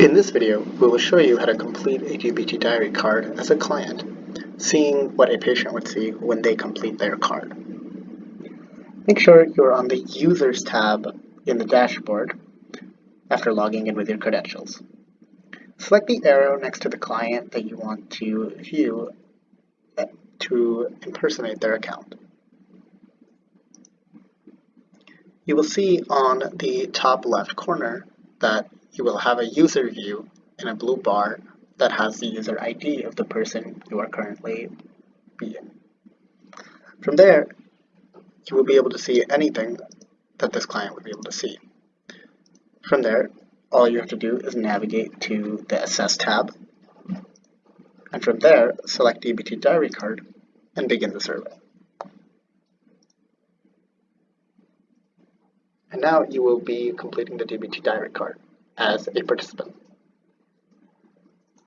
In this video, we will show you how to complete a DBT Diary card as a client, seeing what a patient would see when they complete their card. Make sure you're on the Users tab in the dashboard after logging in with your credentials. Select the arrow next to the client that you want to view eh, to impersonate their account. You will see on the top left corner that you will have a user view in a blue bar that has the user ID of the person you are currently being. From there, you will be able to see anything that this client would be able to see. From there, all you have to do is navigate to the Assess tab, and from there, select DBT Diary Card and begin the survey. And now you will be completing the DBT Diary Card as a participant.